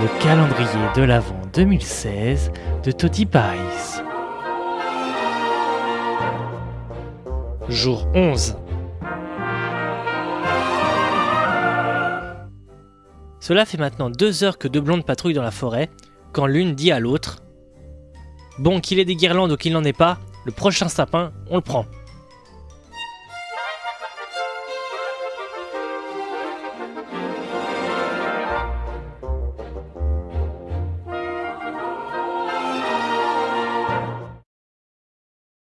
le calendrier de l'Avent 2016 de Toddy Pies. Jour 11. Cela fait maintenant deux heures que deux blondes patrouillent dans la forêt, quand l'une dit à l'autre Bon, qu'il ait des guirlandes ou qu'il n'en ait pas, le prochain sapin, on le prend.